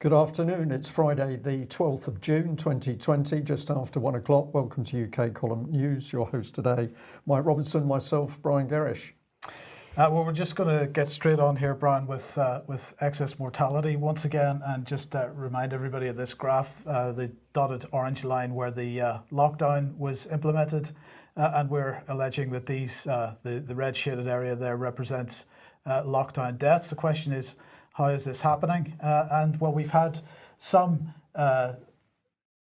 Good afternoon. It's Friday, the 12th of June 2020, just after one o'clock. Welcome to UK Column News. Your host today, Mike Robinson, myself, Brian Gerrish. Uh, well, we're just going to get straight on here, Brian, with uh, with excess mortality once again, and just uh, remind everybody of this graph, uh, the dotted orange line where the uh, lockdown was implemented, uh, and we're alleging that these the the red shaded area there represents lockdown deaths. The question is how is this happening? Uh, and well, we've had some uh,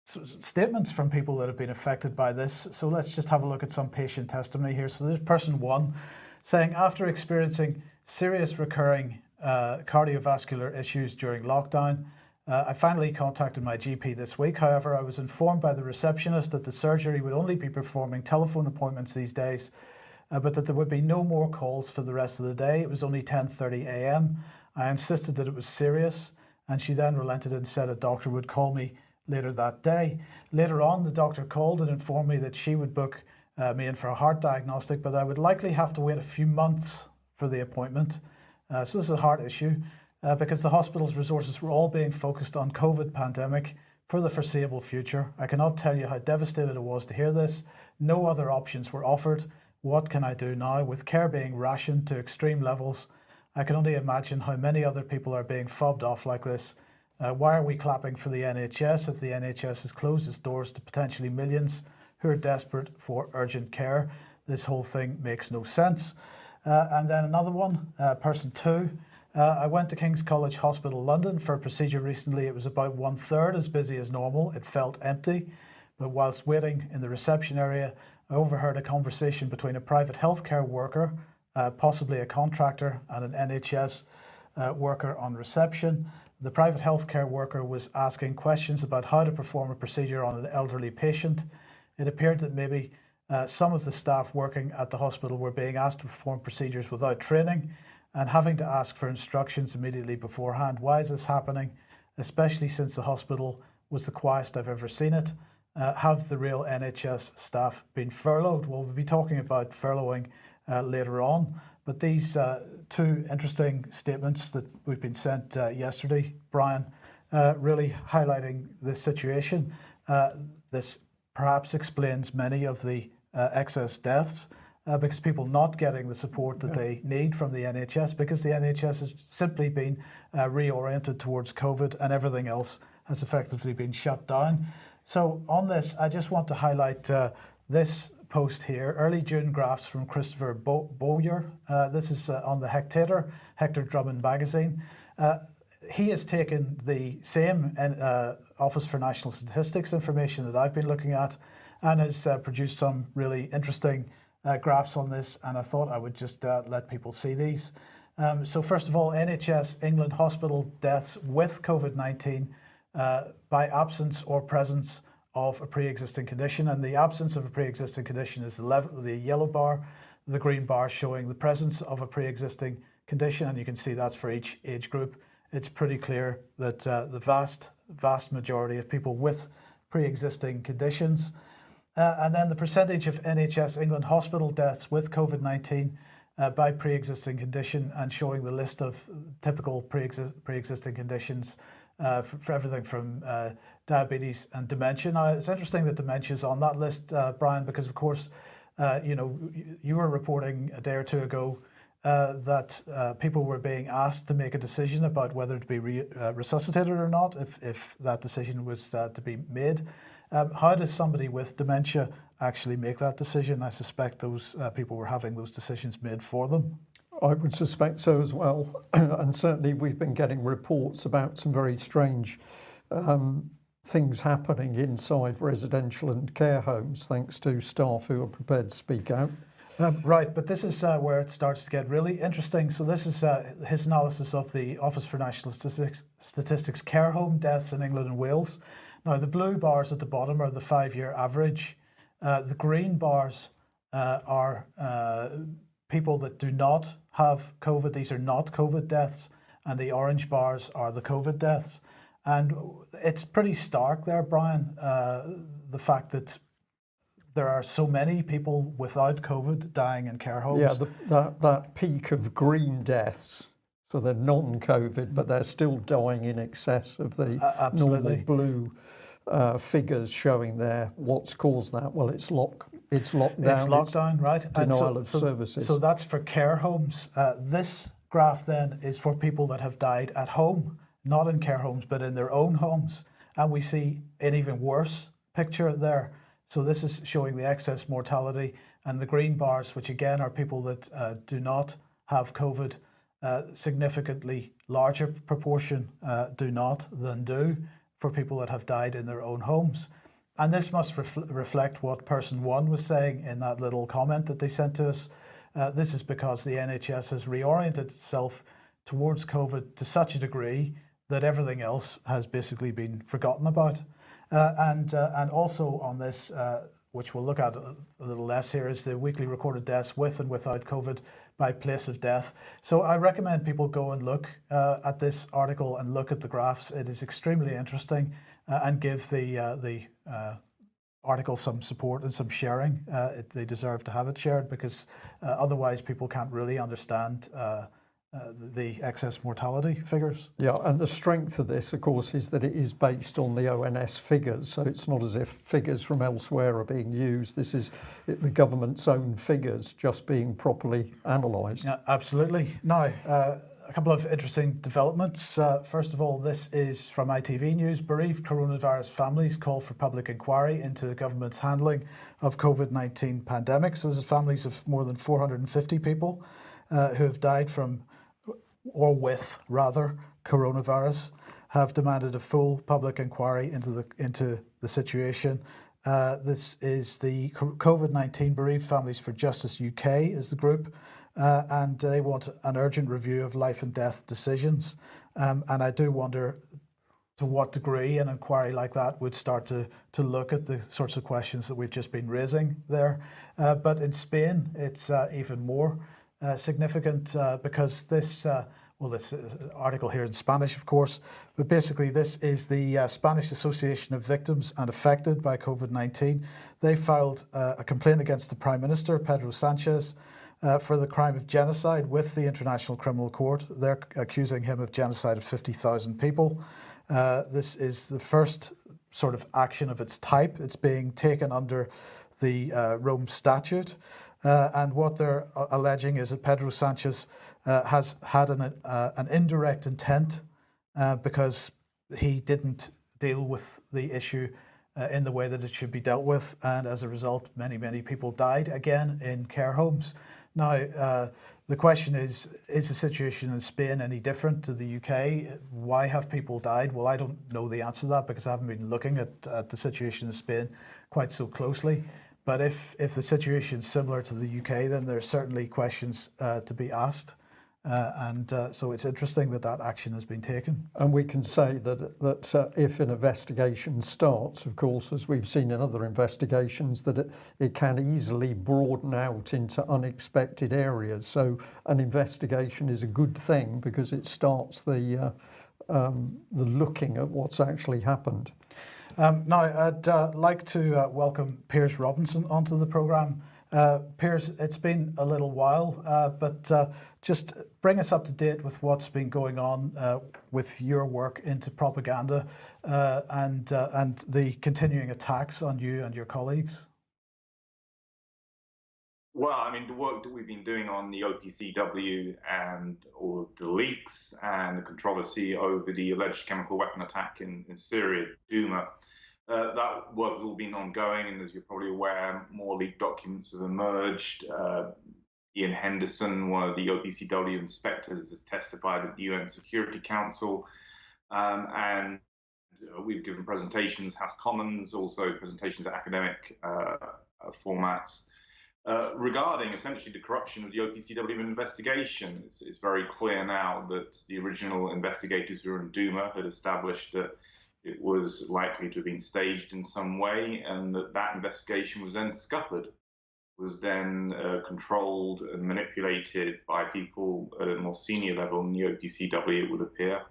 statements from people that have been affected by this. So let's just have a look at some patient testimony here. So there's person one saying after experiencing serious recurring uh, cardiovascular issues during lockdown, uh, I finally contacted my GP this week. However, I was informed by the receptionist that the surgery would only be performing telephone appointments these days, uh, but that there would be no more calls for the rest of the day. It was only 10.30 a.m. I insisted that it was serious and she then relented and said a doctor would call me later that day. Later on, the doctor called and informed me that she would book uh, me in for a heart diagnostic, but I would likely have to wait a few months for the appointment. Uh, so this is a heart issue uh, because the hospital's resources were all being focused on COVID pandemic for the foreseeable future. I cannot tell you how devastated I was to hear this. No other options were offered. What can I do now with care being rationed to extreme levels I can only imagine how many other people are being fobbed off like this. Uh, why are we clapping for the NHS if the NHS has closed its doors to potentially millions who are desperate for urgent care? This whole thing makes no sense. Uh, and then another one, uh, person two. Uh, I went to King's College Hospital London for a procedure recently. It was about one third as busy as normal. It felt empty. But whilst waiting in the reception area, I overheard a conversation between a private healthcare worker uh, possibly a contractor and an NHS uh, worker on reception. The private healthcare worker was asking questions about how to perform a procedure on an elderly patient. It appeared that maybe uh, some of the staff working at the hospital were being asked to perform procedures without training and having to ask for instructions immediately beforehand. Why is this happening? Especially since the hospital was the quietest I've ever seen it. Uh, have the real NHS staff been furloughed? Well, we'll be talking about furloughing later on. But these uh, two interesting statements that we've been sent uh, yesterday, Brian, uh, really highlighting this situation. Uh, this perhaps explains many of the uh, excess deaths because people not getting the support that yeah. they need from the NHS because the NHS has simply been reoriented towards COVID and everything else has effectively been shut down. So on this, I just want to highlight this post here, early June graphs from Christopher Bowyer. Uh, this is uh, on the Hectator, Hector Drummond magazine. Uh, he has taken the same uh, Office for National Statistics information that I've been looking at and has uh, produced some really interesting uh, graphs on this and I thought I would just let people see these. Um, so first of all, NHS England hospital deaths with COVID-19 by absence or presence of a pre-existing condition and the absence of a pre-existing condition is the, level, the yellow bar, the green bar showing the presence of a pre-existing condition and you can see that's for each age group. It's pretty clear that uh, the vast, vast majority of people with pre-existing conditions uh, and then the percentage of NHS England hospital deaths with COVID-19 uh, by pre-existing condition and showing the list of typical pre-existing conditions uh, for, for, everything from uh, diabetes and dementia. Now, it's interesting that dementia is on that list, uh, Brian, because of course, uh, you know, you were reporting a day or two ago uh, that uh, people were being asked to make a decision about whether to be re resuscitated or not, if, if that decision was to be made. Um, how does somebody with dementia actually make that decision? I suspect those people were having those decisions made for them. I would suspect so as well. and certainly we've been getting reports about some very strange um, things happening inside residential and care homes thanks to staff who are prepared to speak out. Um, right, but this is uh, where it starts to get really interesting. So this is uh, his analysis of the Office for National Statistics, Statistics care home deaths in England and Wales. Now the blue bars at the bottom are the five-year average. Uh, the green bars uh, are uh, people that do not have COVID. These are not COVID deaths. And the orange bars are the COVID deaths. And it's pretty stark there, Brian, uh, the fact that there are so many people without COVID dying in care homes. Yeah, the, that, that peak of green deaths So they're non-COVID, but they're still dying in excess of the Uh, normal blue uh, figures showing there. What's caused that? Well, it's lock, it's lockdown. It's lockdown, right? And denial of services. So that's for care homes. Uh, this graph then is for people that have died at home, not in care homes, but in their own homes. And we see an even worse picture there. So this is showing the excess mortality and the green bars, which again are people that uh, do not have COVID, uh, significantly larger proportion uh, do not than do for people that have died in their own homes. And this must ref- reflect what person one was saying in that little comment that they sent to us. Uh, this is because the NHS has reoriented itself towards COVID to such a degree that everything else has basically been forgotten about. Uh, and, uh, and also on this, uh, which we'll look at a, a little less here, is the weekly recorded deaths with and without COVID by place of death. So I recommend people go and look uh, at this article and look at the graphs. It is extremely interesting uh, and give the, uh, the article some support and some sharing. It, they deserve to have it shared because otherwise people can't really understand uh, the excess mortality figures. Yeah, and the strength of this, of course, is that it is based on the ONS figures. So it's not as if figures from elsewhere are being used. This is the government's own figures just being properly analysed. Yeah, absolutely. Now, uh, a couple of interesting developments. Uh, first of all, this is from ITV News. Bereaved coronavirus families call for public inquiry into the government's handling of COVID-19 pandemic. So this is families of more than 450 people uh, who have died from or with rather coronavirus have demanded a full public inquiry into the into the situation. Uh, this is the COVID-19 bereaved families for Justice UK is the group, uh, and they want an urgent review of life and death decisions. Um, and I do wonder to what degree an inquiry like that would start to to look at the sorts of questions that we've just been raising there. Uh, but in Spain, it's uh, even more. Uh, significant uh, because this, uh, well, this article here in Spanish, of course, but basically this is the Spanish Association of Victims and Affected by COVID-19. They filed a complaint against the Prime Minister, Pedro Sanchez, uh, for the crime of genocide with the International Criminal Court. They're accusing him of genocide of 50,000 people. Uh, this is the first sort of action of its type. It's being taken under the uh, Rome Statute. Uh, and what they're uh, alleging is that Pedro Sanchez uh, has had an, uh, an indirect intent uh, because he didn't deal with the issue uh, in the way that it should be dealt with. And as a result, many, many people died again in care homes. Now, the question is, is the situation in Spain any different to the UK? Why have people died? Well, I don't know the answer to that because I haven't been looking at, at the situation in Spain quite so closely. But if, if the situation is similar to the UK, then there's certainly questions uh, to be asked. Uh, and uh, so it's interesting that that action has been taken. And we can say that that uh, if an investigation starts, of course, as we've seen in other investigations, that it, it can easily broaden out into unexpected areas. So an investigation is a good thing because it starts the uh, um, the looking at what's actually happened. Um, now, I'd uh, like to uh, welcome Piers Robinson onto the programme. Uh, Piers, it's been a little while, uh, but uh, just bring us up to date with what's been going on uh, with your work into propaganda and, and the continuing attacks on you and your colleagues. Well, I mean, the work that we've been doing on the OPCW and all the leaks and the controversy over the alleged chemical weapon attack in, in Syria, Douma, uh, that work has all been ongoing. And as you're probably aware, more leaked documents have emerged. Uh, Ian Henderson, one of the OPCW inspectors, has testified at the UN Security Council. Um, and we've given presentations, House Commons, also presentations at academic uh, formats. Uh, regarding essentially the corruption of the OPCW investigation, it's, it's, very clear now that the original investigators who were in Duma had established that it was likely to have been staged in some way, and that that investigation was then scuppered, was then uh, controlled and manipulated by people at a more senior level in the OPCW, it would appear,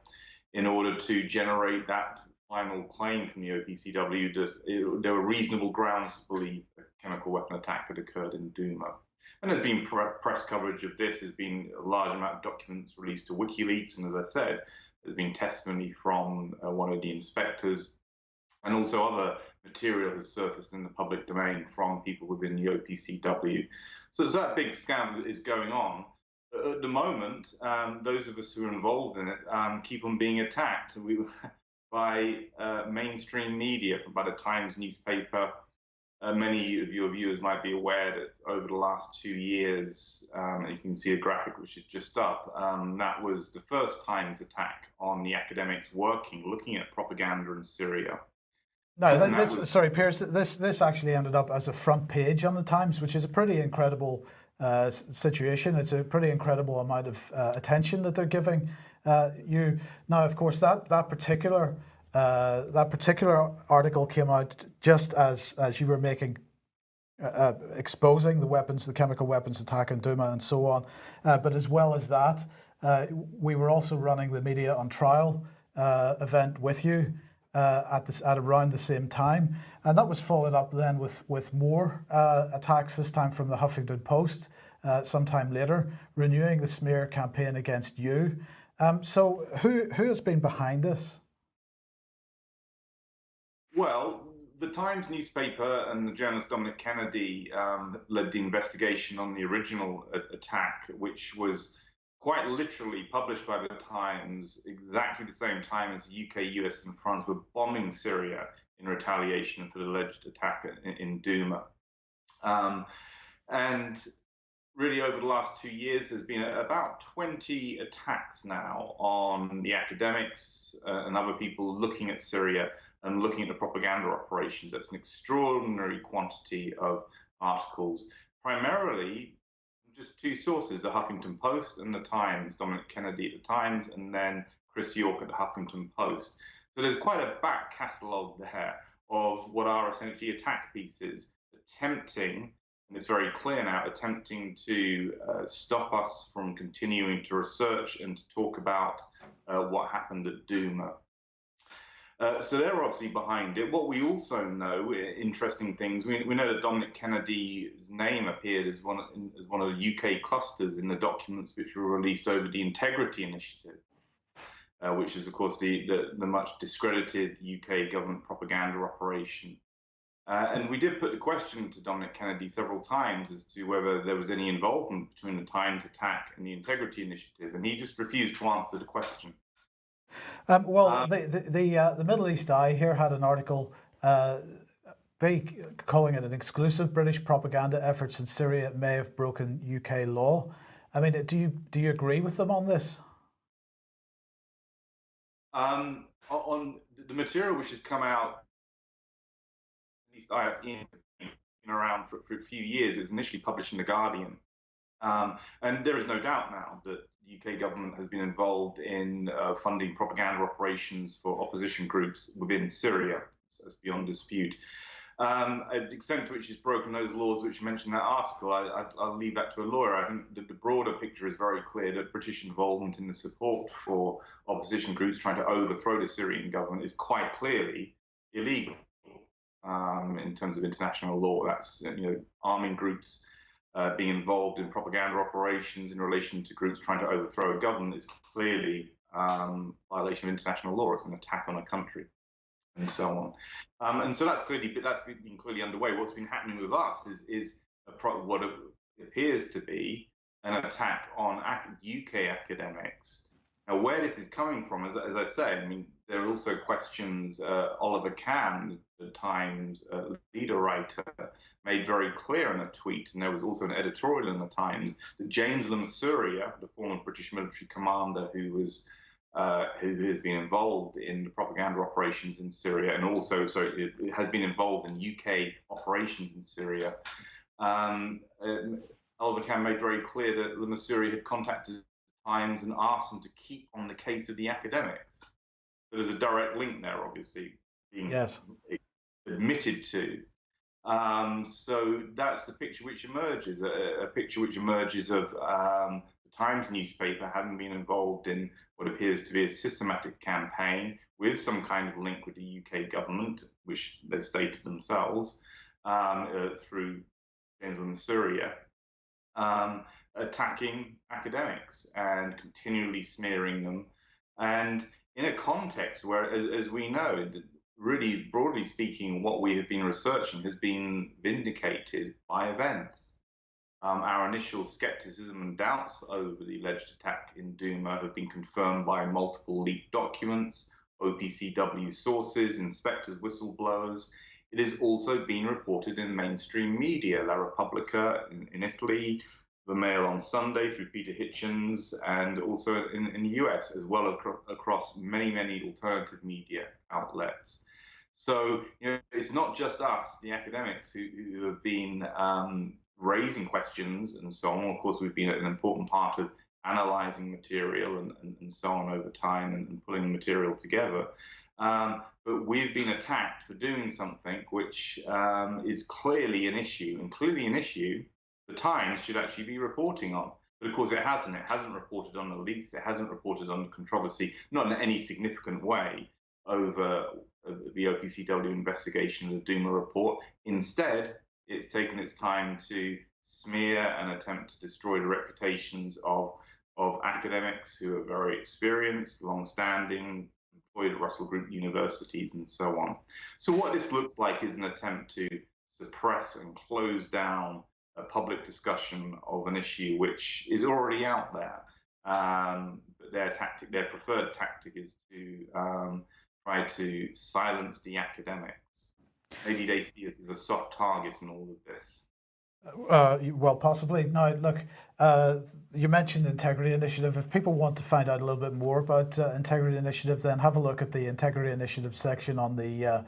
in order to generate that final claim from the OPCW that it, there were reasonable grounds to believe a chemical weapon attack had occurred in Duma. And there's been press coverage of this. There's been a large amount of documents released to WikiLeaks, and as I said, there's been testimony from uh, one of the inspectors, and also other material has surfaced in the public domain from people within the OPCW. So as that big scandal is going on, at the moment, um, those of us who are involved in it um, keep on being attacked we, by uh, mainstream media, by the Times newspaper. Uh, many of your viewers might be aware that over the last two years, um, you can see a graphic which is just up, um, that was the first Times attack on the academics working, looking at propaganda in Syria. No, this, was... sorry, Piers. This this actually ended up as a front page on the Times, which is a pretty incredible uh, situation. It's a pretty incredible amount of uh, attention that they're giving uh, you. Now, of course, that that particular uh, that particular article came out just as as you were making. Uh, uh, exposing the weapons, the chemical weapons attack in Duma and so on. but as well as that, we were also running the media on trial event with you uh, at, this, at around the same time. And that was followed up then with, with more uh, attacks, this time from the Huffington Post, uh, sometime later, renewing the smear campaign against you. Um, so who, who has been behind this? Well, the Times newspaper and the journalist Dominic Kennedy um, led the investigation on the original attack, which was quite literally published by the Times exactly the same time as UK, US, and France were bombing Syria in retaliation for the alleged attack in, in Duma. Um, and really, over the last two years, there's been about 20 attacks now on the academics uh, and other people looking at Syria and looking at the propaganda operations. That's an extraordinary quantity of articles, primarily just two sources, the Huffington Post and the Times, Dominic Kennedy at the Times, and then Chris York at the Huffington Post. So there's quite a back catalogue there of what are essentially attack pieces attempting, and it's very clear now, attempting to uh, stop us from continuing to research and to talk about uh, what happened at Duma. Uh, so they're obviously behind it. What we also know, interesting things, we, we know that Dominic Kennedy's name appeared as one, as one of the UK clusters in the documents which were released over the Integrity Initiative, uh, which is, of course, the, the, the, much discredited UK government propaganda operation. Uh, and we did put the question to Dominic Kennedy several times as to whether there was any involvement between the Times attack and the Integrity Initiative, and he just refused to answer the question. Um, well, uh, the the the, uh, the, Middle East Eye here had an article. Uh, they calling it an exclusive British propaganda efforts in Syria may have broken UK law. I mean, do you do you agree with them on this? Um, on the material which has come out, least ISE around for, for a few years. It was initially published in the Guardian, um, and there is no doubt now that the UK government has been involved in uh, funding propaganda operations for opposition groups within Syria. So it's beyond dispute. Um, the extent to which it's broken those laws which you mentioned in that article, I, will leave that to a lawyer. I think the, the, broader picture is very clear that British involvement in the support for opposition groups trying to overthrow the Syrian government is quite clearly illegal um, in terms of international law. That's you know arming groups uh, being involved in propaganda operations in relation to groups trying to overthrow a government is clearly um, violation of international law. It's an attack on a country, and so on. Um, and so that's clearly that's been clearly underway. What's been happening with us is is pro- what appears to be an attack on UK academics. Now, where this is coming from, as, as I say, I mean, there are also questions. Uh, Oliver Kamm, the Times uh, leader writer, made very clear in a tweet, and there was also an editorial in the Times that James Le Mesurier, the former British military commander who was uh, who has been involved in the propaganda operations in Syria, and also so it, it has been involved in UK operations in Syria. Um, Oliver Kamm made very clear that Mansuria had contacted the Times and asked them to keep on the case of the academics. There's a direct link there, obviously, being yes. admitted to. Um, so that's the picture which emerges, a, a picture which emerges of um, the Times newspaper having been involved in what appears to be a systematic campaign with some kind of link with the UK government, which they've stated themselves, um, uh, through in Syria, um, attacking academics and continually smearing them. And in a context where, as, as we know, really broadly speaking, what we have been researching has been vindicated by events. Um, our initial skepticism and doubts over the alleged attack in Duma have been confirmed by multiple leaked documents, OPCW sources, inspectors, whistleblowers. It has also been reported in mainstream media, La Repubblica in, in Italy, the Mail on Sunday through Peter Hitchens, and also in, in the US, as well as across many, many alternative media outlets. So you know, it's not just us, the academics, who, who have been um, raising questions and so on. Of course, we've been an important part of analyzing material and, and, and so on over time and, and pulling material together. Um, but we've been attacked for doing something which um, is clearly an issue, clearly an issue the Times should actually be reporting on. But of course, it hasn't. It hasn't reported on the leaks. It hasn't reported on the controversy, not in any significant way, over uh, the OPCW investigation of the Duma report. Instead, it's taken its time to smear and attempt to destroy the reputations of, of academics who are very experienced, long-standing, employed at Russell Group universities, and so on. So what this looks like is an attempt to suppress and close down a public discussion of an issue which is already out there. Um, their tactic, their preferred tactic, is to um, try to silence the academics. Maybe they see us as a soft target in all of this. Uh, well, possibly. Now, look, uh, you mentioned Integrity Initiative. If people want to find out a little bit more about uh, Integrity Initiative, then have a look at the Integrity Initiative section on the uh,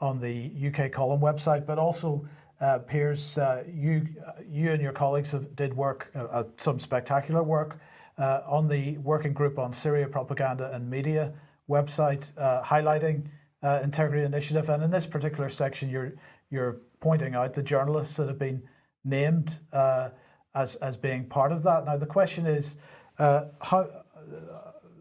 on the UK Column website. But also, uh, Piers, uh, you you and your colleagues have, did work some spectacular work on the working group on Syria propaganda and media website highlighting Integrity Initiative. And in this particular section, you're you're pointing out the journalists that have been named uh, as, as being part of that. Now, the question is, uh, how uh,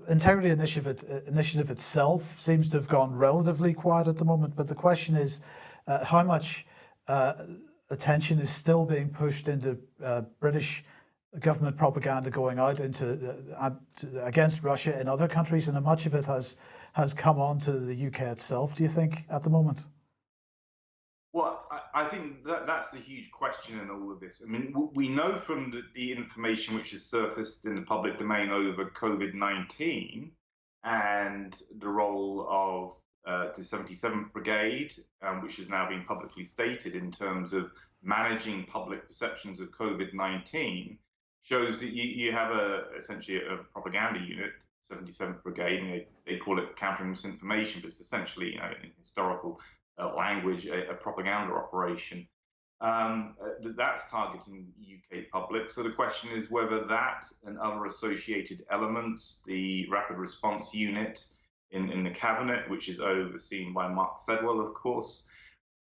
Integrity Initiative, Initiative itself seems to have gone relatively quiet at the moment, but the question is uh, how much uh, Uh, attention is still being pushed into uh, British government propaganda going out into uh, uh, against Russia in other countries, and much of it has has come on to the UK itself, do you think, at the moment? Well, I, I think that that's the huge question in all of this. I mean, we know from the, the information which has surfaced in the public domain over COVID 19 and the role of uh, the 77th Brigade, um, which has now been publicly stated in terms of managing public perceptions of COVID 19, shows that you, you have a essentially a propaganda unit, 77th Brigade, and they, they call it countering misinformation, but it's essentially you know, historical uh, language, a, a, propaganda operation. Um, that's targeting UK public. So the question is whether that and other associated elements, the rapid response unit in, in the cabinet, which is overseen by Mark Sedwill, of course,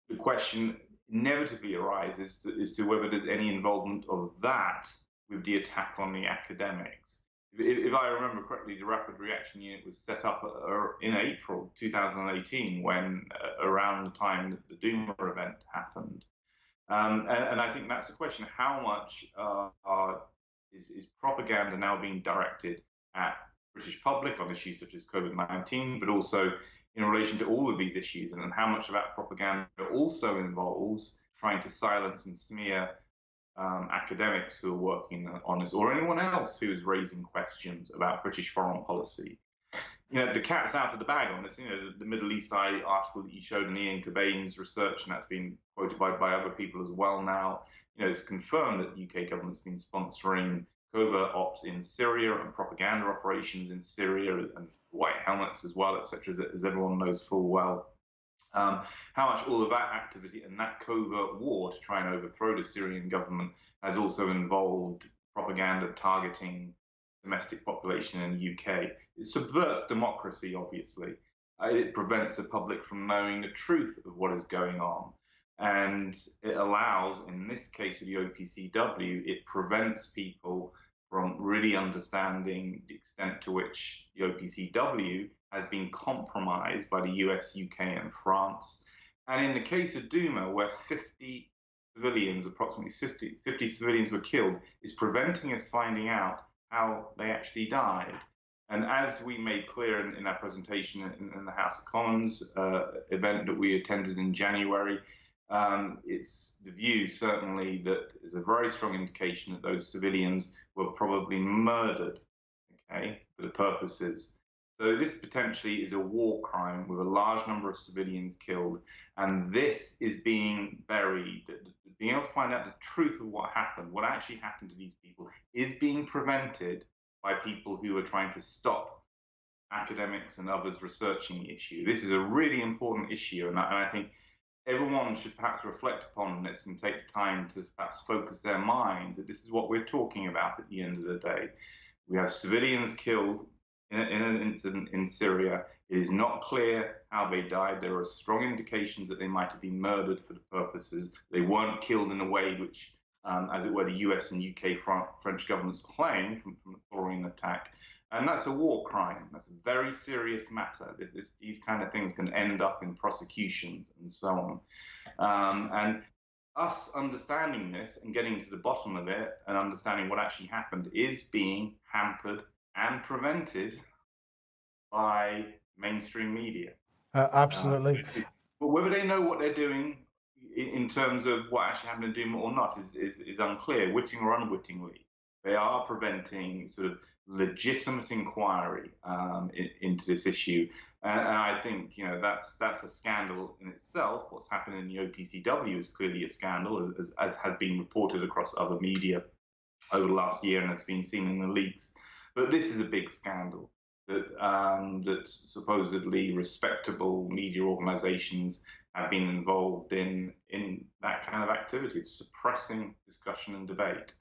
the question inevitably arises to, to whether there's any involvement of that with the attack on the academics. If, I remember correctly, the Rapid Reaction Unit was set up uh, in April 2018, when uh, around the time that the Duma event happened. Um, and, and, I think that's the question: How much uh, is, is, propaganda now being directed at British public on issues such as COVID-19, but also in relation to all of these issues, and, and how much of that propaganda also involves trying to silence and smear um, academics who are working on this, or anyone else who is raising questions about British foreign policy. You know, the cat's out of the bag on this. You know, the, the Middle East Eye article that you showed in Ian Cobain's research, and that's been quoted by, by other people as well now. You know, it's confirmed that the UK government's been sponsoring covert ops in Syria and propaganda operations in Syria and white helmets as well, etc., as, as everyone knows full well. Um, how much all of that activity and that covert war to try and overthrow the Syrian government has also involved propaganda targeting domestic population in the UK. It subverts democracy, obviously. Uh, it prevents the public from knowing the truth of what is going on. And it allows, in this case with the OPCW, it prevents people from really understanding the extent to which the OPCW has been compromised by the US, UK, and France. And in the case of Douma, where 50 civilians, approximately 50, 50 civilians were killed, is preventing us finding out how they actually died. And as we made clear in, in our presentation in, in, the House of Commons uh, event that we attended in January, um, it's the view certainly that there's a very strong indication that those civilians were probably murdered, okay, for the purposes. So this potentially is a war crime with a large number of civilians killed, and this is being buried. Being able to find out the truth of what happened, what actually happened to these people, is being prevented by people who are trying to stop academics and others researching the issue. This is a really important issue, and I, and I think everyone should perhaps reflect upon this and take the time to perhaps focus their minds that this is what we're talking about at the end of the day. We have civilians killed in, in an incident in Syria. It is not clear how they died. There are strong indications that they might have been murdered for the purposes. They weren't killed in a way which um, as it were, the US and UK French governments claim from, from the attack. And that's a war crime. That's a very serious matter. This, this, these kind of things can end up in prosecutions and so on. Um, and us understanding this and getting to the bottom of it and understanding what actually happened is being hampered and prevented by mainstream media. Uh, absolutely. Uh, but whether they know what they're doing in terms of what actually happened to Douma or not is, is, is unclear, witting or unwittingly. They are preventing sort of legitimate inquiry um, in, into this issue, and, and, I think you know that's that's a scandal in itself. What's happened in the OPCW is clearly a scandal, as, as has been reported across other media over the last year and has been seen in the leaks. But this is a big scandal that um, that supposedly respectable media organisations have been involved in in that kind of activity of suppressing discussion and debate.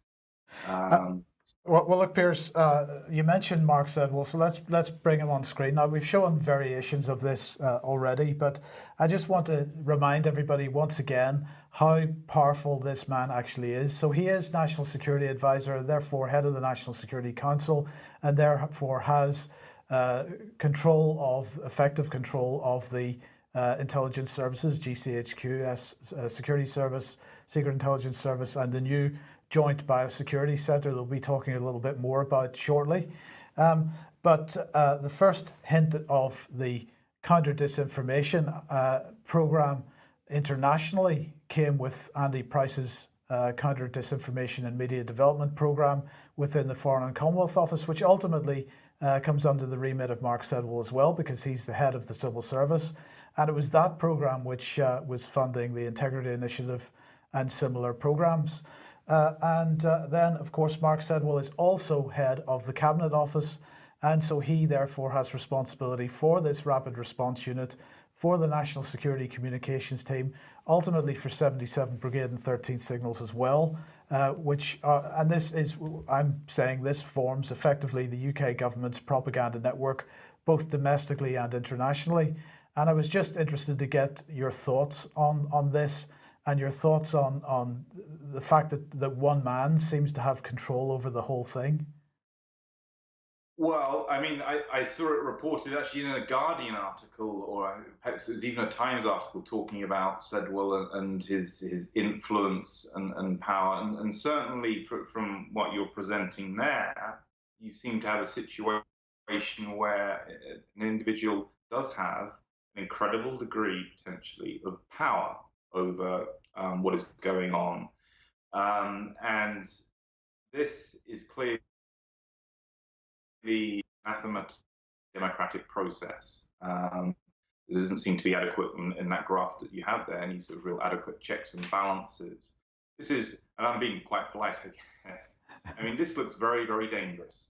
Uh, um, well, well, look, Piers, uh, you mentioned Mark Sedwill, so let's let's bring him on screen. Now we've shown variations of this uh, already, but I just want to remind everybody once again how powerful this man actually is. So he is National Security Advisor, therefore head of the National Security Council, and therefore has uh, control of effective control of the uh, intelligence services, GCHQ, uh, Security Service, Secret Intelligence Service, and the new Joint Biosecurity Centre that we'll be talking a little bit more about shortly. Um, but uh, the first hint of the counter disinformation uh, program internationally came with Andy Pryce's uh, counter disinformation and media development program within the Foreign and Commonwealth Office, which ultimately uh, comes under the remit of Mark Sedwill as well, because he's the head of the civil service. And it was that program which uh, was funding the Integrity Initiative and similar programs. Uh, and uh, then, of course, Mark Sedwill is also head of the Cabinet Office. And so he therefore has responsibility for this rapid response unit, for the National Security Communications Team, ultimately for 77 Brigade and 13 Signals as well, uh, which are, and this is, I'm saying this forms effectively the UK government's propaganda network, both domestically and internationally. And I was just interested to get your thoughts on, on this and your thoughts on, on the fact that, that one man seems to have control over the whole thing. Well, I mean, I, I saw it reported actually in a Guardian article, or perhaps it was even a Times article talking about Sedwill and, and his his influence and, and power. And, and certainly from what you're presenting there, you seem to have a situation where uh, an individual does have an incredible degree potentially of power over um, what is going on. Um, and this is clearly the anathema democratic process. Um, there doesn't seem to be adequate in, in, that graph that you have there, any sort of real adequate checks and balances. This is, and I'm being quite polite, I guess. I mean, this looks very, very dangerous.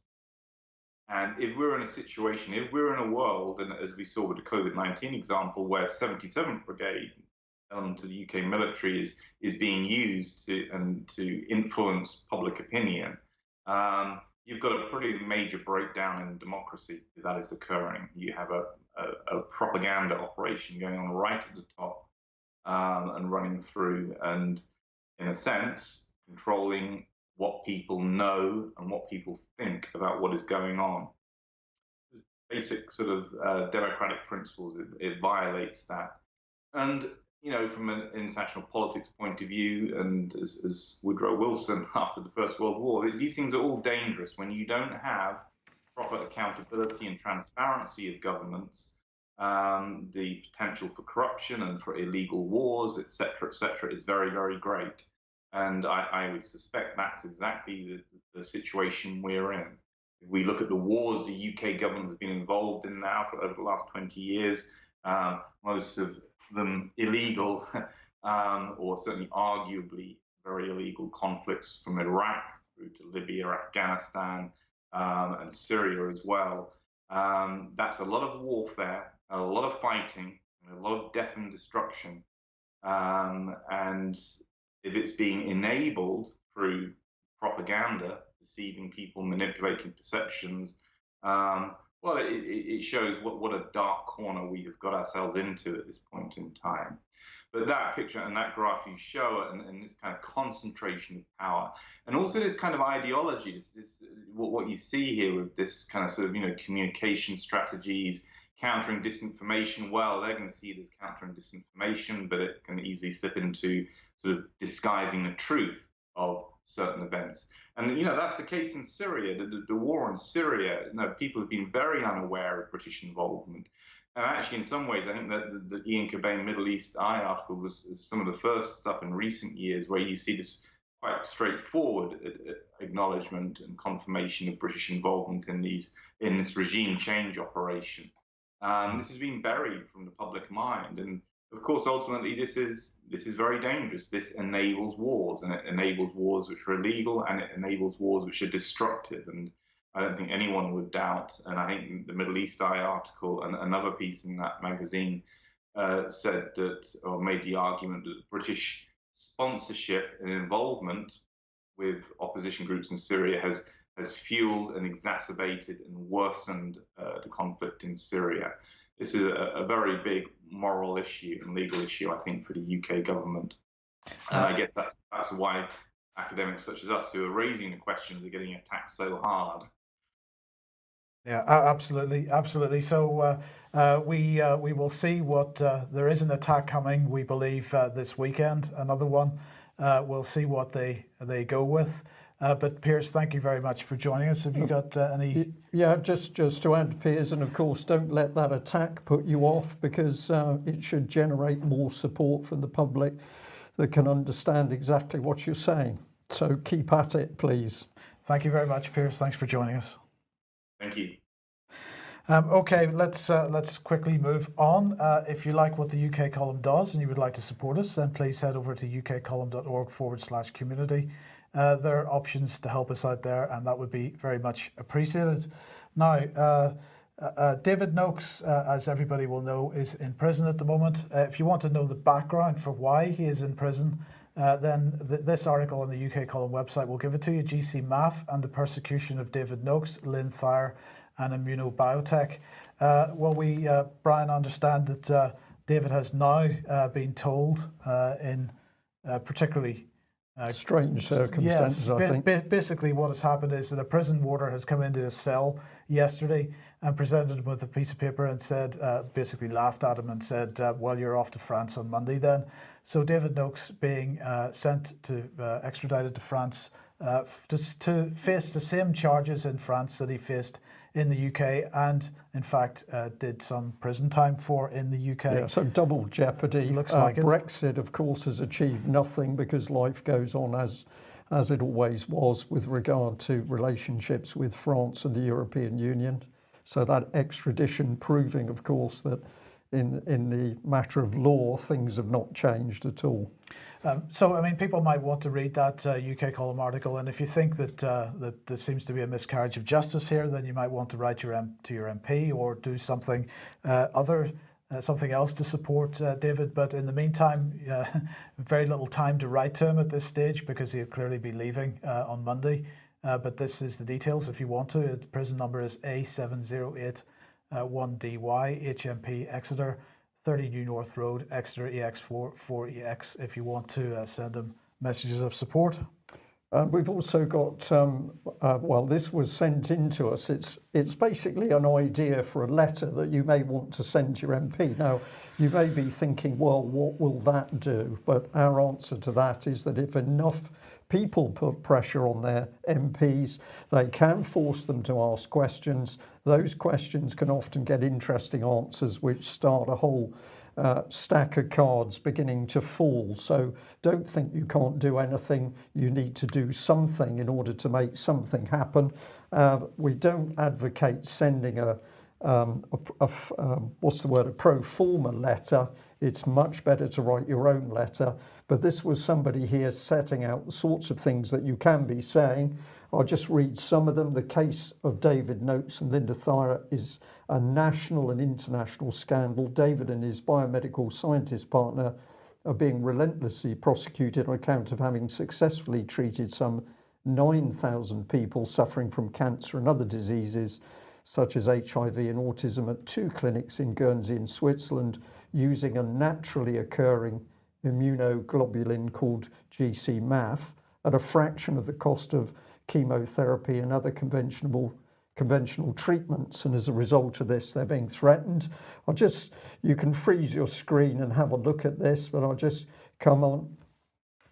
And if we're in a situation, if we're in a world, and as we saw with the COVID 19 example, where 77th Brigade um, to the UK military is, is being used to, and to influence public opinion, um, you've got a pretty major breakdown in democracy that is occurring. You have a, a, a propaganda operation going on right at the top um, and running through, and in a sense, controlling what people know and what people think about what is going on. Basic sort of uh, democratic principles, it, it, violates that. And you know, from an international politics point of view, and as, as Woodrow Wilson after the First World War, these things are all dangerous when you don't have proper accountability and transparency of governments. Um, the potential for corruption and for illegal wars, etc., etc., is very, very great. And I, I would suspect that's exactly the, the, situation we're in. If we look at the wars the UK government has been involved in now for over the last 20 years, um, most of them illegal, um, or certainly arguably very illegal conflicts from Iraq through to Libya, Afghanistan, um, and Syria as well. Um, that's a lot of warfare, a lot of fighting, a lot of death and destruction. Um, and if it's being enabled through propaganda, deceiving people, manipulating perceptions, um, well, it, it, shows what, what a dark corner we have got ourselves into at this point in time. But that picture and that graph you show and, and this kind of concentration of power, and also this kind of ideology, this, this what, what you see here with this kind of sort of you know communication strategies, countering disinformation. Well, they're going to see this countering disinformation, but it can easily slip into sort of disguising the truth of certain events. And you know that's the case in Syria. The, the, the, war in Syria, you know, people have been very unaware of British involvement. And actually, in some ways, I think that the, the Ian Cobain Middle East Eye article was some of the first stuff in recent years where you see this quite straightforward acknowledgement and confirmation of British involvement in these in this regime change operation. Um, this has been buried from the public mind, and of course, ultimately, this is this is very dangerous. This enables wars, and it enables wars which are illegal, and it enables wars which are destructive. And I don't think anyone would doubt. And I think the Middle East Eye article and another piece in that magazine uh, said that, or made the argument that British sponsorship and involvement with opposition groups in Syria has has fueled and exacerbated and worsened uh, the conflict in Syria this is a, a, very big moral issue and legal issue, I think, for the UK government. And I uh, guess that's that's why academics such as us who are raising the questions are getting attacked so hard. Yeah, absolutely, absolutely. So uh, uh, we uh, we will see what uh, there is an attack coming. We believe uh, this weekend, another one. we'll see what they they go with. Uh, but Piers, thank you very much for joining us. Have you got uh, any? Yeah, just just to add, Piers, and of course, don't let that attack put you off because uh, it should generate more support from the public that can understand exactly what you're saying. So keep at it, please. Thank you very much, Piers. Thanks for joining us. Thank you. Um, okay, let's uh, let's quickly move on. Uh, if you like what the UK column does and you would like to support us, then please head over to ukcolumn.org forward slash community uh, there are options to help us out there, and that would be very much appreciated. Now, uh, uh, uh David Noakes, uh, as everybody will know, is in prison at the moment. Uh, if you want to know the background for why he is in prison, then th this article on the UK Column website will give it to you. GcMAF and the persecution of David Noakes, Lyn Thyer, and Immunobiotech. well, we, Brian, understand that David has now been told in particularly uh, Strange circumstances, yes, I think. basically, what has happened is that a prison warder has come into his cell yesterday and presented him with a piece of paper and said, uh, basically laughed at him and said, uh, well, you're off to France on Monday then. So David Noakes being uh, sent to, uh, extradited to France uh, to, to face the same charges in France that he faced in the UK and in fact uh, did some prison time for in the UK. Yeah, so double jeopardy. Looks uh, like Brexit, it. of course, has achieved nothing because life goes on as as it always was with regard to relationships with France and the European Union. So that extradition proving, of course, that in in the matter of law, things have not changed at all. Um, so, I mean, people might want to read that uh, UK column article, and if you think that uh, that there seems to be a miscarriage of justice here, then you might want to write your M to your MP or do something uh, other. Uh, something else to support uh, David, but in the meantime, uh, very little time to write to him at this stage because he'll clearly be leaving on Monday. but this is the details if you want to. The prison number is A708 1DY, HMP Exeter, 30 New North Road, Exeter EX4 4EX, if you want to uh, send them messages of support. And we've also got, um, uh, well, this was sent in to us. It's, it's basically an idea for a letter that you may want to send your MP. Now, you may be thinking, well, what will that do? But our answer to that is that if enough people put pressure on their MPs, they can force them to ask questions. Those questions can often get interesting answers, which start a whole uh, stack of cards beginning to fall. So don't think you can't do anything. You need to do something in order to make something happen. Uh, we don't advocate sending a, um, a, a um, what's the word, a pro forma letter. It's much better to write your own letter. But this was somebody here setting out the sorts of things that you can be saying. I'll just read some of them. The case of David Noakes and Linda Thyer is a national and international scandal. David and his biomedical scientist partner are being relentlessly prosecuted on account of having successfully treated some 9,000 people suffering from cancer and other diseases such as HIV and autism at two clinics in Guernsey in Switzerland using a naturally occurring immunoglobulin called GcMAF at a fraction of the cost of chemotherapy and other conventional conventional treatments. And as a result of this they're being threatened. I'll just you can freeze your screen and have a look at this but I'll just come on.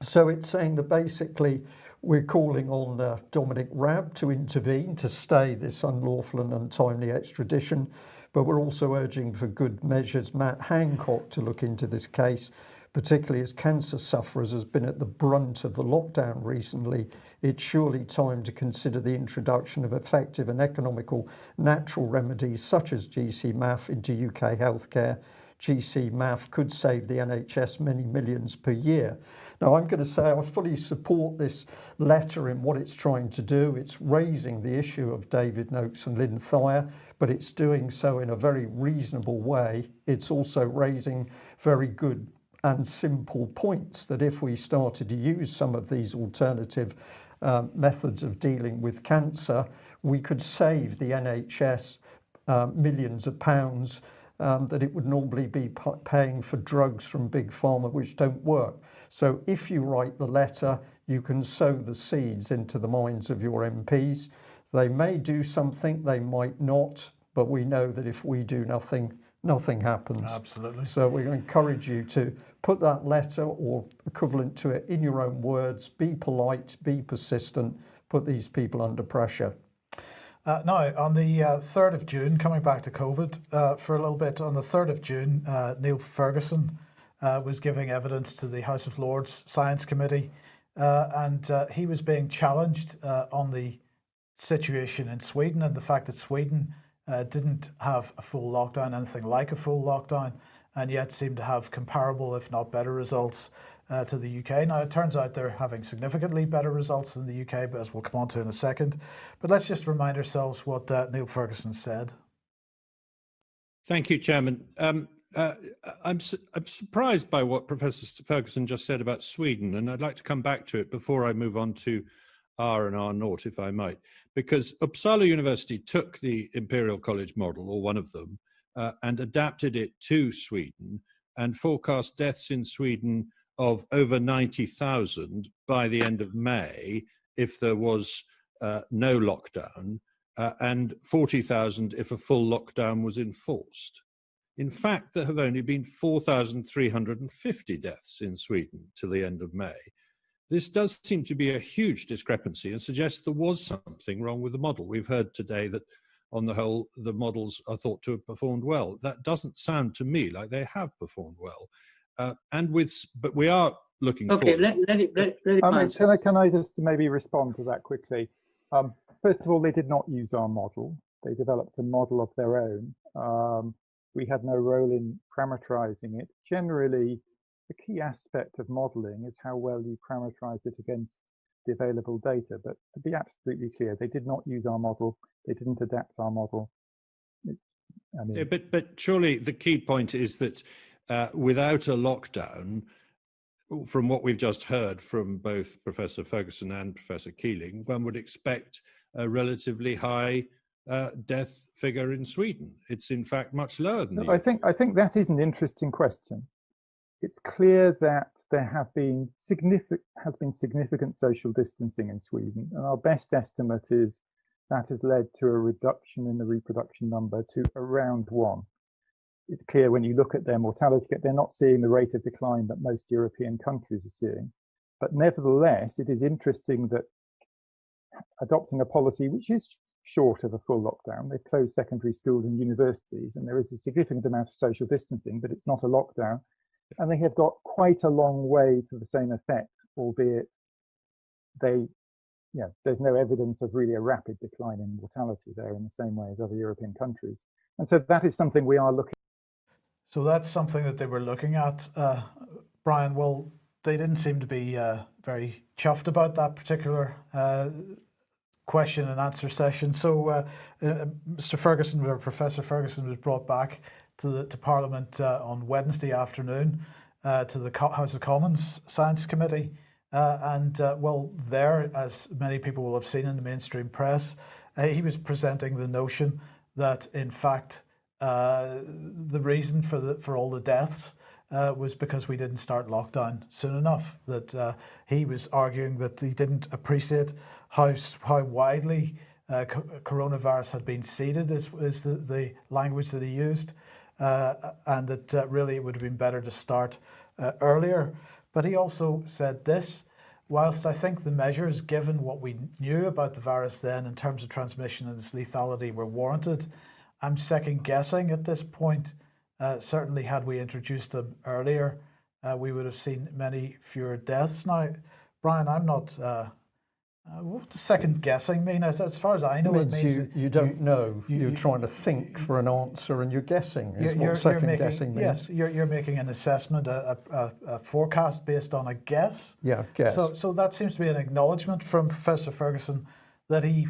So it's saying that basically we're calling on uh, Dominic Raab to intervene to stay this unlawful and untimely extradition but we're also urging for good measures. Matt Hancock to look into this case particularly as cancer sufferers has been at the brunt of the lockdown recently. It's surely time to consider the introduction of effective and economical natural remedies such as GcMAF into UK healthcare. GcMAF could save the NHS many millions per year. Now I'm going to say I fully support this letter in what it's trying to do. It's raising the issue of David Noakes and Lyn Thyer but it's doing so in a very reasonable way. It's also raising very good and simple points that if we started to use some of these alternative um, methods of dealing with cancer we could save the NHS uh, millions of pounds um, that it would normally be paying for drugs from big pharma which don't work. So if you write the letter you can sow the seeds into the minds of your MPs they may do something they might not but we know that if we do nothing nothing happens. Absolutely. So we're going to encourage you to put that letter or equivalent to it in your own words be polite be persistent put these people under pressure. Uh, now on the uh, 3rd of June coming back to COVID uh, for a little bit on the 3rd of June uh, Neil Ferguson uh, was giving evidence to the House of Lords Science Committee uh, and he was being challenged on the situation in Sweden and the fact that Sweden didn't have a full lockdown anything like a full lockdown and yet seem to have comparable, if not better results uh, to the UK. Now, it turns out they're having significantly better results than the UK, but as we'll come on to in a second. But let's just remind ourselves what uh, Neil Ferguson said. Thank you, Chairman. Um, uh, I'm, su I'm surprised by what Professor Ferguson just said about Sweden, and I'd like to come back to it before I move on to R and R naught, if I might, because Uppsala University took the Imperial College model, or one of them, uh, and adapted it to Sweden and forecast deaths in Sweden of over 90,000 by the end of May if there was uh, no lockdown uh, and 40,000 if a full lockdown was enforced. In fact, there have only been 4,350 deaths in Sweden till the end of May. This does seem to be a huge discrepancy and suggests there was something wrong with the model. We've heard today that on the whole, the models are thought to have performed well. That doesn't sound to me like they have performed well. Uh, and with, but we are looking. Okay, let, let, it, let, let it I mean, can I can I just maybe respond to that quickly? Um, first of all, they did not use our model. They developed a model of their own. Um, we had no role in parameterizing it. Generally, the key aspect of modeling is how well you parameterize it against the available data. But to be absolutely clear, they did not use our model. They didn't adapt our model. I mean, yeah, but but surely the key point is that uh, without a lockdown, from what we've just heard from both Professor Ferguson and Professor Keeling, one would expect a relatively high uh, death figure in Sweden. It's in fact much lower than. No, I think I think that is an interesting question. It's clear that there have been significant has been significant social distancing in Sweden, and our best estimate is that has led to a reduction in the reproduction number to around one. It's clear when you look at their mortality, they're not seeing the rate of decline that most European countries are seeing. But nevertheless, it is interesting that adopting a policy which is short of a full lockdown, they've closed secondary schools and universities, and there is a significant amount of social distancing, but it's not a lockdown. And they have got quite a long way to the same effect, albeit they yeah, there's no evidence of really a rapid decline in mortality there in the same way as other European countries. And so that is something we are looking. So that's something that they were looking at, uh, Brian. Well, they didn't seem to be uh, very chuffed about that particular uh, question and answer session. So uh, uh, Mr. Ferguson, or Professor Ferguson, was brought back to the to Parliament uh, on Wednesday afternoon to the House of Commons Science Committee. Uh, and uh, well, there, as many people will have seen in the mainstream press, uh, he was presenting the notion that, in fact, the reason for the for all the deaths uh, was because we didn't start lockdown soon enough. That uh, he was arguing that he didn't appreciate how how widely uh, coronavirus had been seeded, is, is the, the language that he used, and that really it would have been better to start earlier. But he also said this, whilst I think the measures, given what we knew about the virus then in terms of transmission and its lethality, were warranted, I'm second guessing at this point. Uh, certainly, had we introduced them earlier, uh, we would have seen many fewer deaths. Now, Brian, I'm not uh, uh, what does second guessing mean? As, as far as I know, it means, it means you, you don't you, know. You, are trying to think for an answer and you're guessing. Is you're, what second making, guessing means. Yes, you're, you're making an assessment, a, a, a, forecast based on a guess. Yeah, guess. So, so that seems to be an acknowledgement from Professor Ferguson that he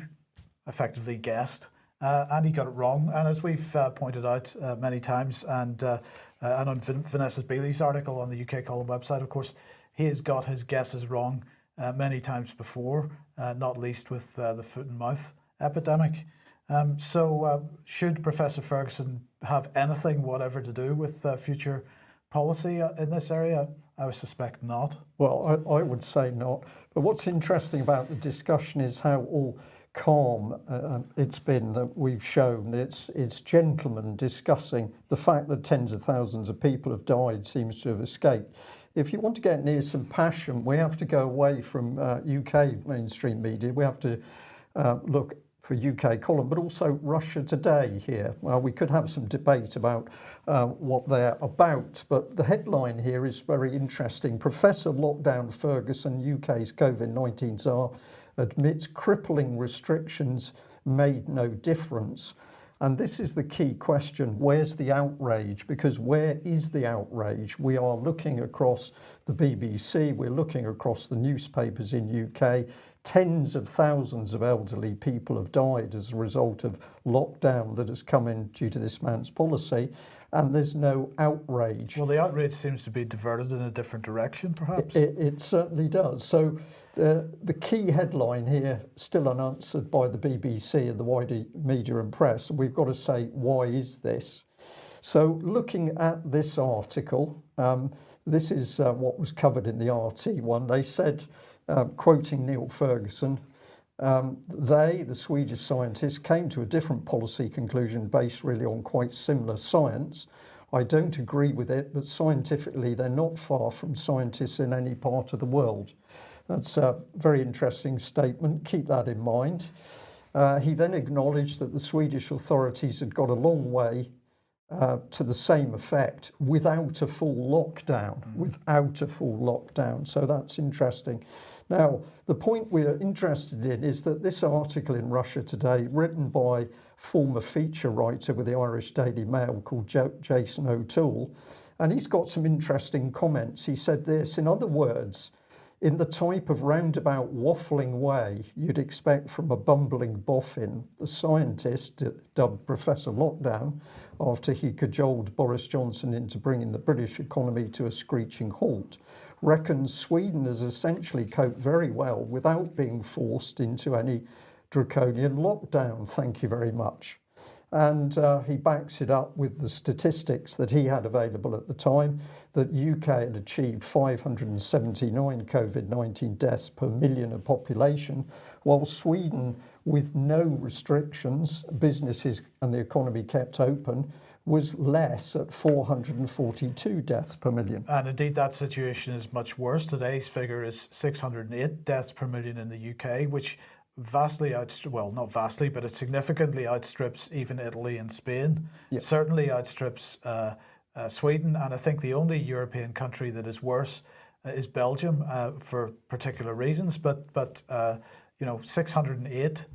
effectively guessed. Uh, and he got it wrong. And as we've uh, pointed out uh, many times, and uh, uh, and on Vanessa Beeley's article on the UK Column website, of course, he has got his guesses wrong uh, many times before, not least with uh, the foot and mouth epidemic. Um, so, uh, should Professor Ferguson have anything whatever to do with uh, future policy uh, in this area? I would suspect not. Well, I, I, would say not. But what's interesting about the discussion is how all calm um, it's been that we've shown. It's, it's gentlemen discussing the fact that tens of thousands of people have died seems to have escaped if you want to get near some passion, we have to go away from uh, UK mainstream media. We have to uh, look for UK column, but also Russia Today here. Well, we could have some debate about uh, what they're about, but the headline here is very interesting. Professor Lockdown Ferguson, UK's COVID-19 czar, admits crippling restrictions made no difference. and this is the key question where's the outrage? Because where is the outrage? We are looking across the BBC we're looking across the newspapers in UK tens of thousands of elderly people have died as a result of lockdown that has come in due to this man's policy. And there's no outrage. Well, the outrage seems to be diverted in a different direction, perhaps. It, it, it certainly does. So the, the key headline here, still unanswered by the BBC and the wider media and press, we've got to say, why is this? So looking at this article, um, this is uh, what was covered in the RT one. They said, uh, quoting Neil Ferguson, um, they, the Swedish scientists, came to a different policy conclusion based really on quite similar science. I don't agree with it, but scientifically they're not far from scientists in any part of the world. That's a very interesting statement. Keep that in mind. Uh, he then acknowledged that the Swedish authorities had got a long way uh, to the same effect without a full lockdown, mm. without a full lockdown. So that's interesting. Now, the point we're interested in is that this article in Russia Today, written by former feature writer with the Irish Daily Mail called Jason O'Toole, and he's got some interesting comments. He said this, in other words, in the type of roundabout waffling way you'd expect from a bumbling boffin, the scientist, dubbed Professor Lockdown, after he cajoled Boris Johnson into bringing the British economy to a screeching halt, reckons Sweden has essentially coped very well without being forced into any draconian lockdown. Thank you very much. And uh, he backs it up with the statistics that he had available at the time that UK had achieved 579 COVID-19 deaths per million of population, while Sweden, with no restrictions, businesses and the economy kept open, was less at 442 deaths per million. And indeed, that situation is much worse. Today's figure is 608 deaths per million in the UK, which vastly outstrips, well, not vastly, but it significantly outstrips even Italy and Spain. Yeah. Certainly outstrips uh, uh, Sweden. And I think the only European country that is worse uh, is Belgium uh, for particular reasons. But, but uh, you know, 608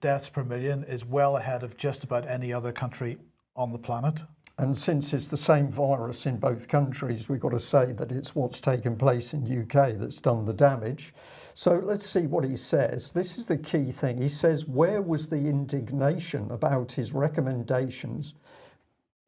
deaths per million is well ahead of just about any other country on the planet. And since it's the same virus in both countries, we've got to say that it's what's taken place in UK that's done the damage. So let's see what he says. This is the key thing. He says, where was the indignation about his recommendations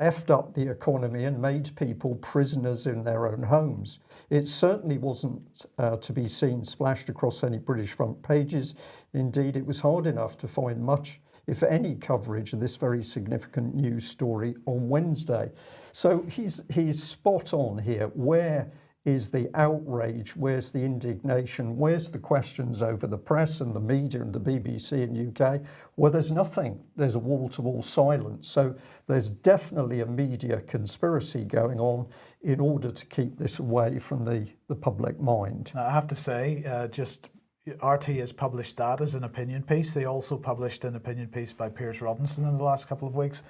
effed up the economy and made people prisoners in their own homes. It certainly wasn't uh, to be seen splashed across any British front pages. Indeed, it was hard enough to find much if any coverage of this very significant news story on Wednesday. So he's he's spot on here. Where is the outrage? Where's the indignation? Where's the questions over the press and the media and the BBC in UK? Well, there's nothing. There's a wall-to-wall silence. So there's definitely a media conspiracy going on in order to keep this away from the, the public mind. I have to say, uh, just RT has published that as an opinion piece. They also published an opinion piece by Piers Robinson in the last couple of weeks.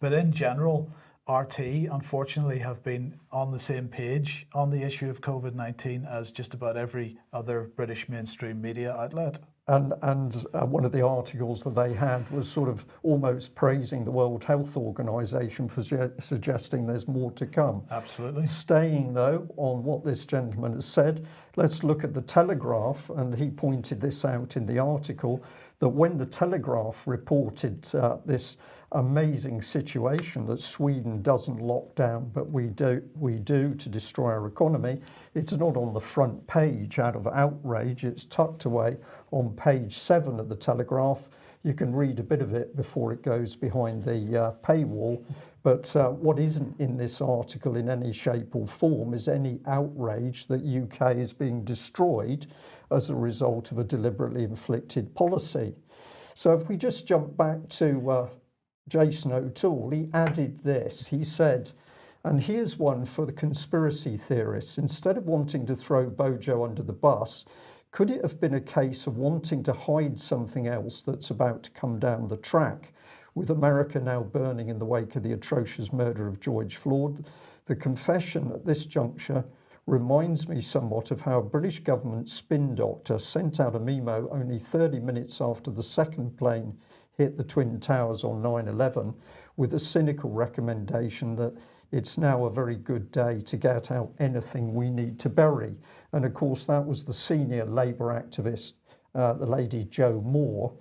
But in general, RT unfortunately have been on the same page on the issue of COVID 19 as just about every other British mainstream media outlet. and and uh, one of the articles that they had was sort of almost praising the World Health Organization for su suggesting there's more to come. Absolutely. Staying though on what this gentleman has said let's look at the Telegraph and he pointed this out in the article. That when the Telegraph reported uh, this amazing situation that Sweden doesn't lock down, but we do, we do to destroy our economy, it's not on the front page out of outrage, it's tucked away on page seven of the Telegraph. You can read a bit of it before it goes behind the uh, paywall. But uh, what isn't in this article in any shape or form is any outrage that UK is being destroyed as a result of a deliberately inflicted policy. So if we just jump back to uh, Jason O'Toole, he added this. He said, and here's one for the conspiracy theorists. Instead of wanting to throw Bojo under the bus, could it have been a case of wanting to hide something else that's about to come down the track? With America now burning in the wake of the atrocious murder of George Floyd, the confession at this juncture reminds me somewhat of how a British government spin doctor sent out a memo only 30 minutes after the second plane hit the Twin Towers on 9 11 with a cynical recommendation that it's now a very good day to get out anything we need to bury. And of course, that was the senior Labour activist, uh, the lady Jo Moore.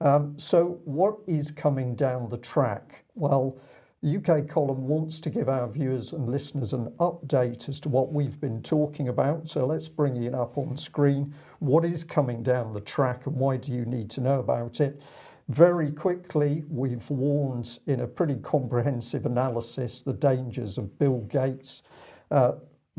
Um, so, what is coming down the track? Well, UK column wants to give our viewers and listeners an update as to what we've been talking about. So let's bring it up on screen. What is coming down the track and why do you need to know about it? Very quickly, we've warned in a pretty comprehensive analysis the dangers of Bill Gates uh,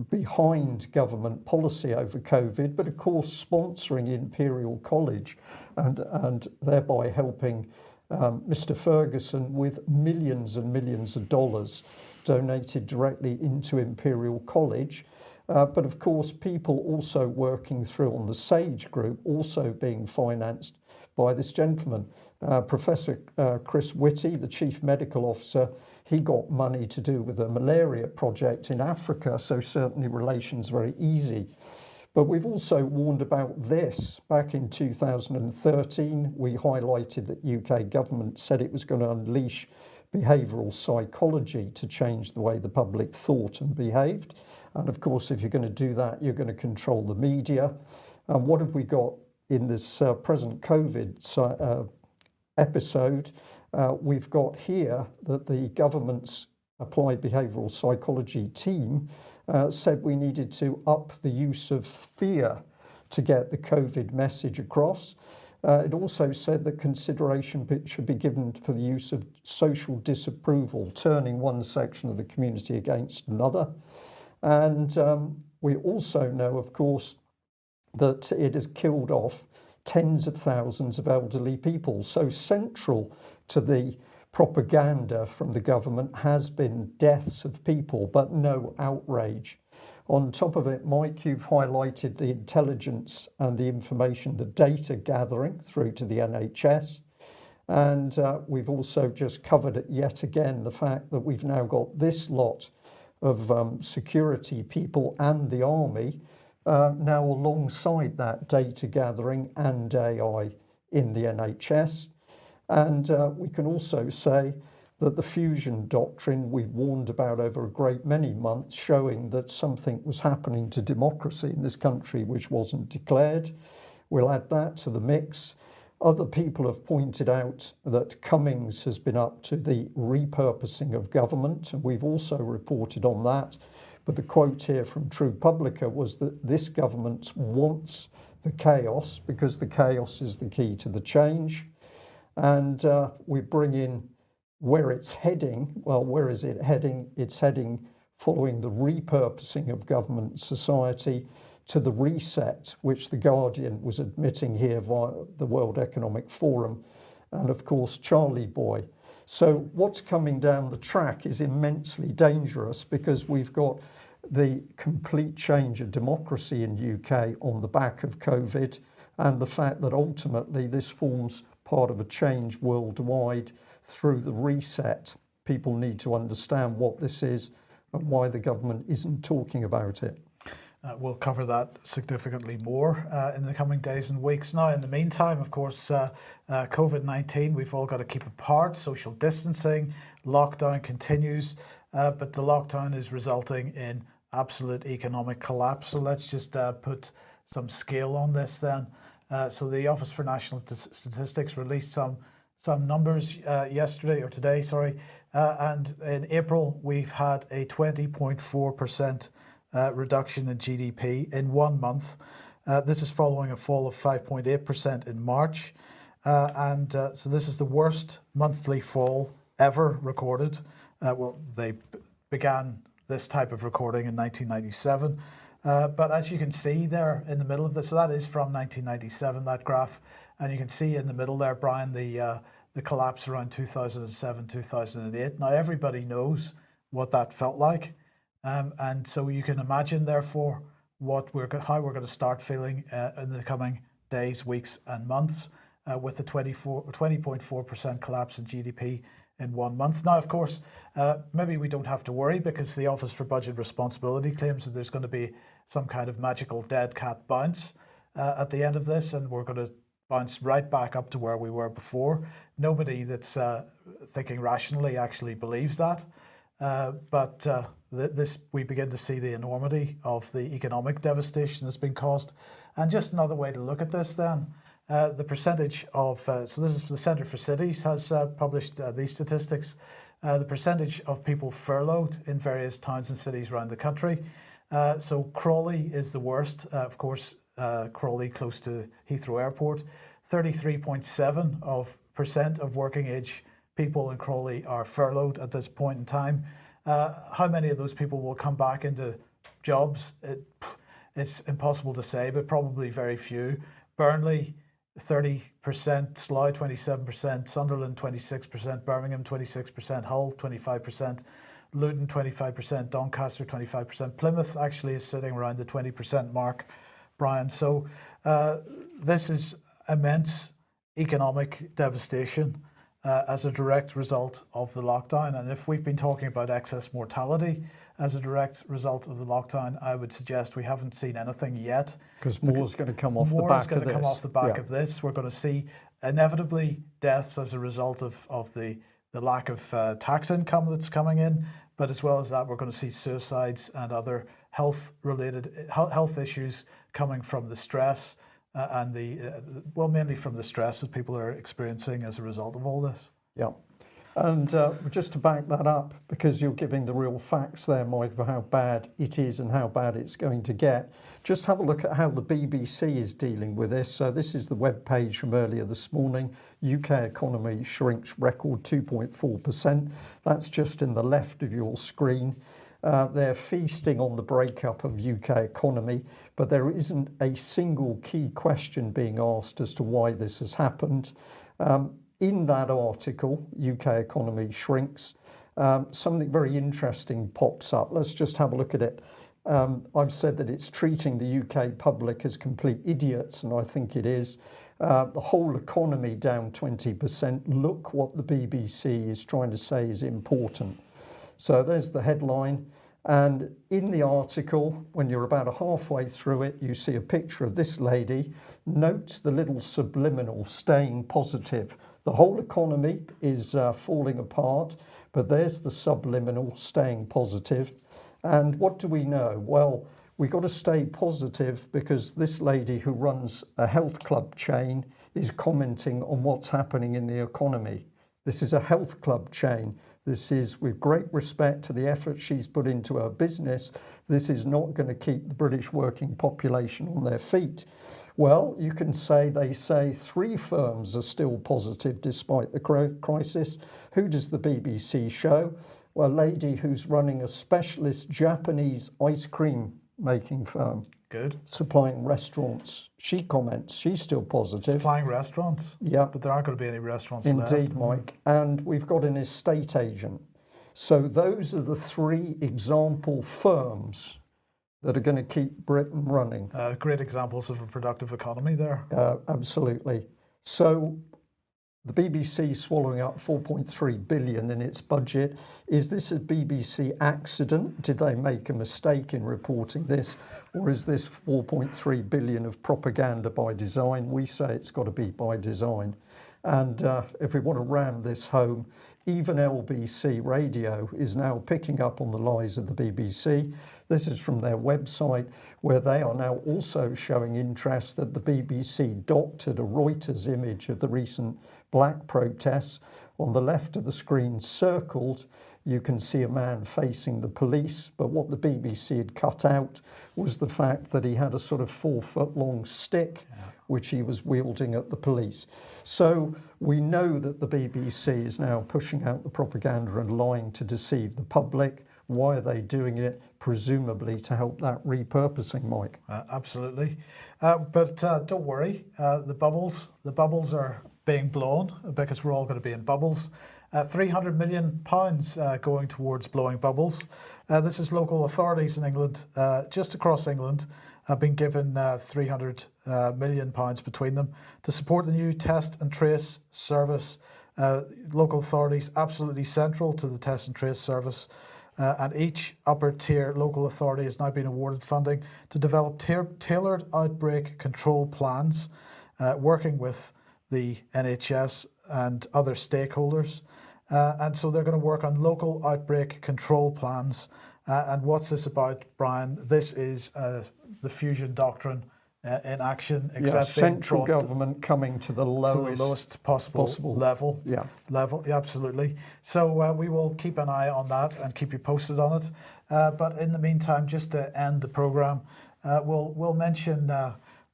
behind government policy over COVID, but of course sponsoring Imperial College and, and thereby helping um, Mr. Ferguson with millions and millions of dollars donated directly into Imperial College. Uh, but of course, people also working through on the SAGE group, also being financed by this gentleman. Uh, Professor uh, Chris Whitty, the chief medical officer, he got money to do with a malaria project in Africa, so certainly relations very easy. But we've also warned about this. Back in 2013, we highlighted that UK government said it was going to unleash behavioural psychology to change the way the public thought and behaved. And of course, if you're going to do that, you're going to control the media. And what have we got in this uh, present COVID uh, episode? Uh, we've got here that the government's applied behavioural psychology team uh, said we needed to up the use of fear to get the COVID message across. Uh, it also said that consideration should be given for the use of social disapproval, turning one section of the community against another. And um, we also know, of course, that it has killed off tens of thousands of elderly people. So central to the propaganda from the government has been deaths of people, but no outrage. On top of it, Mike, you've highlighted the intelligence and the information, the data gathering through to the NHS. And uh, we've also just covered it yet again the fact that we've now got this lot of um, security people and the army uh, now alongside that data gathering and AI in the NHS. And uh, we can also say that the fusion doctrine we've warned about over a great many months, showing that something was happening to democracy in this country which wasn't declared. We'll add that to the mix. Other people have pointed out that Cummings has been up to the repurposing of government, and we've also reported on that. But the quote here from True Publica was that this government wants the chaos because the chaos is the key to the change. And uh, we bring in where it's heading. Well, where is it heading? It's heading following the repurposing of government society to the reset, which The Guardian was admitting here via the World Economic Forum, and of course, Charlie Boy. So, what's coming down the track is immensely dangerous because we've got the complete change of democracy in UK on the back of COVID and the fact that ultimately this forms part of a change worldwide through the reset. People need to understand what this is and why the government isn't talking about it. Uh, we'll cover that significantly more uh, in the coming days and weeks. Now, in the meantime, of course, uh, uh COVID 19, we've all got to keep apart, social distancing, lockdown continues, uh, but the lockdown is resulting in absolute economic collapse. So let's just uh, put some scale on this then. So the Office for National Statistics released some some numbers yesterday or today, sorry, and in April we've had a 20.4 percent uh, reduction in GDP in one month. Uh, this is following a fall of 5.8% in March. Uh, and uh, so this is the worst monthly fall ever recorded. Uh, well, they began this type of recording in 1997. Uh, but as you can see there in the middle of this, so that is from 1997, that graph. And you can see in the middle there, Brian, the, the collapse around 2007, 2008. Now, everybody knows what that felt like. Um, and so you can imagine, therefore, what we're how we're going to start feeling uh, in the coming days, weeks, and months uh, with the 20.4% collapse in GDP in one month. Now, of course, uh, maybe we don't have to worry because the Office for Budget Responsibility claims that there's going to be some kind of magical dead cat bounce uh, at the end of this, and we're going to bounce right back up to where we were before. Nobody that's uh, thinking rationally actually believes that. Uh, but uh, th this we begin to see the enormity of the economic devastation that's been caused. And just another way to look at this then, uh, the percentage of, uh, so this is the Centre for Cities has uh, published these statistics, the percentage of people furloughed in various towns and cities around the country. Uh, so Crawley is the worst, uh, of course, uh, Crawley close to Heathrow Airport, 33.7 of percent of working age people in Crawley are furloughed at this point in time. Uh, how many of those people will come back into jobs? It, it's impossible to say, but probably very few. Burnley, 30%, Slough, 27%, Sunderland, 26%, Birmingham, 26%, Hull, 25%, Luton, 25%, Doncaster, 25%. Plymouth actually is sitting around the 20% mark, Brian. So uh, this is immense economic devastation uh, as a direct result of the lockdown. And if we've been talking about excess mortality as a direct result of the lockdown, I would suggest we haven't seen anything yet. Because more is going to come off the back is going of to come off the back yeah. of this. We're going to see inevitably deaths as a result of, of the, the lack of uh, tax income that's coming in. But as well as that, we're going to see suicides and other health related health issues coming from the stress uh, and the, uh, well, mainly from the stress that people are experiencing as a result of all this. Yeah. And uh, just to back that up, because you're giving the real facts there, Mike, of how bad it is and how bad it's going to get, just have a look at how the BBC is dealing with this. So, this is the web page from earlier this morning. UK economy shrinks record 2.4%. That's just in the left of your screen. Uh, they're feasting on the breakup of UK economy, but there isn't a single key question being asked as to why this has happened. Um, in that article, UK economy shrinks, um, something very interesting pops up. Let's just have a look at it. Um, I've said that it's treating the UK public as complete idiots, and I think it is. Uh, the whole economy down 20%. Look what the BBC is trying to say is important. So there's the headline. And in the article, when you're about halfway through it, you see a picture of this lady. Note the little subliminal staying positive. The whole economy is uh, falling apart, but there's the subliminal staying positive. And what do we know? Well, we got to stay positive because this lady who runs a health club chain is commenting on what's happening in the economy. This is a health club chain. This is with great respect to the effort she's put into her business. This is not going to keep the British working population on their feet. Well, you can say they say three firms are still positive despite the crisis. Who does the BBC show? Well, a lady who's running a specialist Japanese ice cream making firm. Good. Supplying restaurants. She comments she's still positive. Supplying restaurants. Yeah. But there aren't going to be any restaurants Indeed, left. Mike. And we've got an estate agent. So those are the three example firms that are going to keep Britain running. Uh, great examples of a productive economy there. Uh, absolutely. So the BBC swallowing up 4.3 billion in its budget. Is this a BBC accident? Did they make a mistake in reporting this? Or is this 4.3 billion of propaganda by design? We say it's got to be by design. And uh, if we want to ram this home, even LBC radio is now picking up on the lies of the BBC. This is from their website, where they are now also showing interest that the BBC doctored a Reuters image of the recent black protests. On the left of the screen, circled, you can see a man facing the police, but what the BBC had cut out was the fact that he had a sort of four foot long stick, yeah. Which he was wielding at the police. So we know that the BBC is now pushing out the propaganda and lying to deceive the public. Why are they doing it? Presumably to help that repurposing, Mike. Uh, absolutely, uh, but uh, don't worry. Uh, the bubbles, the bubbles are being blown because we're all going to be in bubbles. Uh, 300 million pounds uh, going towards blowing bubbles. Uh, this is local authorities in England, uh, just across England, have been given uh, 300 uh, million pounds between them to support the new test and trace service. local authorities absolutely central to the test and trace service. and each upper tier local authority has now been awarded funding to develop tailored outbreak control plans, working with the NHS and other stakeholders. Uh, and so they're going to work on local outbreak control plans. Uh, and what's this about, Brian? This is uh, the fusion doctrine uh, in action. Yeah, central government coming to the lowest, to the lowest possible, possible, level. Yeah, level. Yeah, absolutely. So uh, we will keep an eye on that and keep you posted on it. Uh, but in the meantime, just to end the program, we'll we'll mention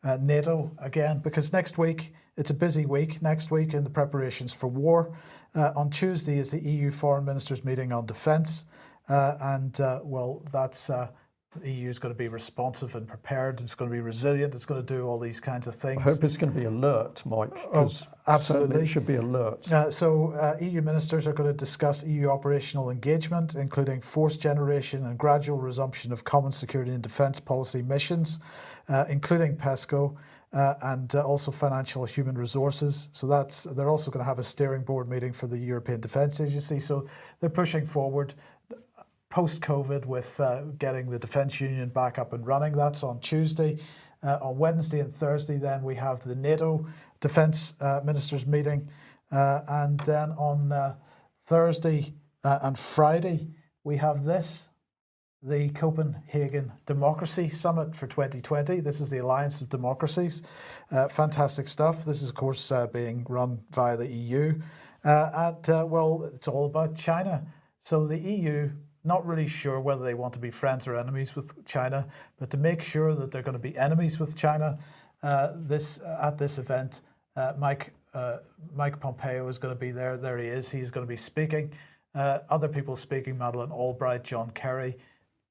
NATO again because next week it's a busy week next week in the preparations for war. Uh, on Tuesday is the EU foreign ministers meeting on defence, uh, and uh, well, that's uh, the EU is going to be responsive and prepared. It's going to be resilient. It's going to do all these kinds of things. I hope it's going to be alert, Mike. Oh, absolutely, it should be alert. Uh, so uh, EU ministers are going to discuss EU operational engagement, including force generation and gradual resumption of common security and defence policy missions, including PESCO uh, and uh, also financial human resources. So that's they're also going to have a steering board meeting for the European Defence Agency. So they're pushing forward post COVID with uh, getting the Defence Union back up and running. That's on Tuesday. Uh, on Wednesday and Thursday, then we have the NATO Defence uh, Ministers meeting, uh, and then on Thursday and Friday we have this the Copenhagen Democracy Summit for 2020. This is the Alliance of Democracies. Uh, fantastic stuff. This is, of course, uh, being run via the EU. Uh, and uh, well, it's all about China. So the EU, not really sure whether they want to be friends or enemies with China, but to make sure that they're going to be enemies with China, uh, this at this event, uh, Mike uh, Mike Pompeo is going to be there. There he is. He's going to be speaking. Uh, other people speaking: Madeleine Albright, John Kerry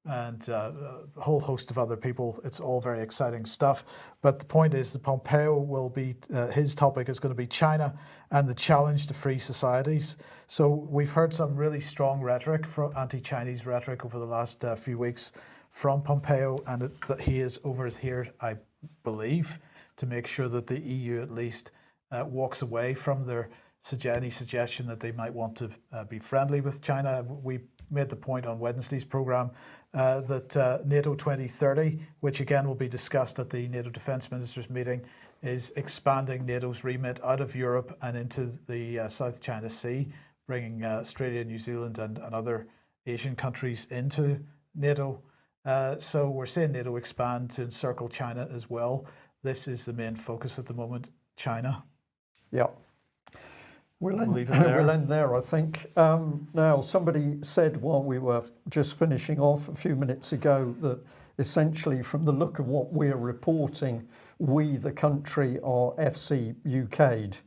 and uh, a whole host of other people. It's all very exciting stuff. But the point is, the Pompeo will be uh, his topic is going to be China and the challenge to free societies. So we've heard some really strong rhetoric from anti-Chinese rhetoric over the last uh, few weeks from Pompeo, and it, that he is over here, I believe, to make sure that the EU at least uh, walks away from their any suggestion that they might want to uh, be friendly with China. We made the point on Wednesday's programme uh, that uh, NATO 2030, which again will be discussed at the NATO Defence Ministers meeting, is expanding NATO's remit out of Europe and into the uh, South China Sea, bringing uh, Australia, New Zealand, and, and, other Asian countries into NATO. Uh, so we're seeing NATO expand to encircle China as well. This is the main focus at the moment, China. Yeah. We'll end, leave it there. we'll end there, I think. Um, now, somebody said while we were just finishing off a few minutes ago that essentially, from the look of what we're reporting, we, the country, are FC UK'd.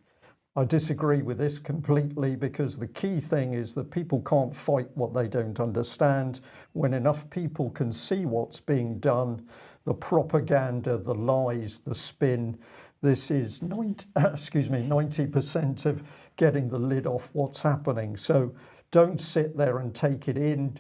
I disagree with this completely because the key thing is that people can't fight what they don't understand. When enough people can see what's being done, the propaganda, the lies, the spin, this is 90, excuse me, 90% of getting the lid off what's happening. So don't sit there and take it in,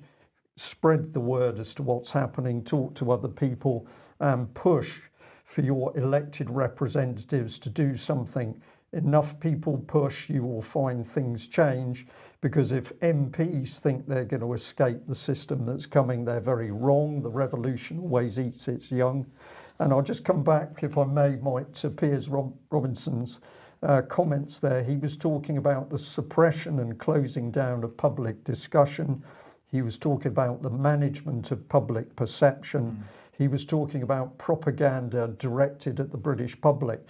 spread the word as to what's happening, talk to other people and push for your elected representatives to do something. Enough people push, you will find things change because if MPs think they're going to escape the system that's coming, they're very wrong. The revolution always eats its young. And I'll just come back, if I may, Mike, to Piers Rob Robinson's uh, comments there. He was talking about the suppression and closing down of public discussion. He was talking about the management of public perception. Mm. He was talking about propaganda directed at the British public.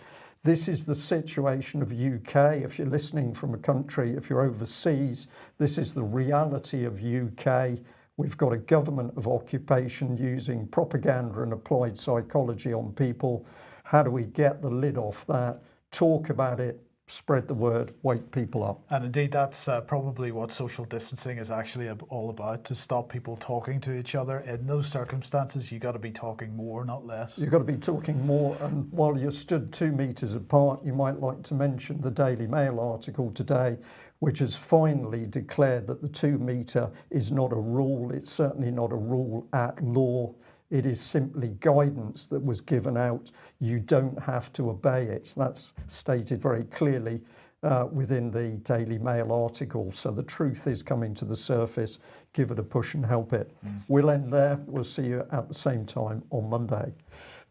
This is the situation of UK. If you're listening from a country, if you're overseas, this is the reality of UK. We've got a government of occupation using propaganda and applied psychology on people. How do we get the lid off that? Talk about it, spread the word, wake people up. And indeed, that's uh, probably what social distancing is actually all about to stop people talking to each other. In those circumstances, you got to be talking more, not less. You've got to be talking more. And while you're stood two metres apart, you might like to mention the Daily Mail article today which has finally declared that the two metre is not a rule. It's certainly not a rule at law. It is simply guidance that was given out. You don't have to obey it. That's stated very clearly uh, within the Daily Mail article. So the truth is coming to the surface. Give it a push and help it. Mm. We'll end there. We'll see you at the same time on Monday.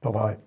Bye bye.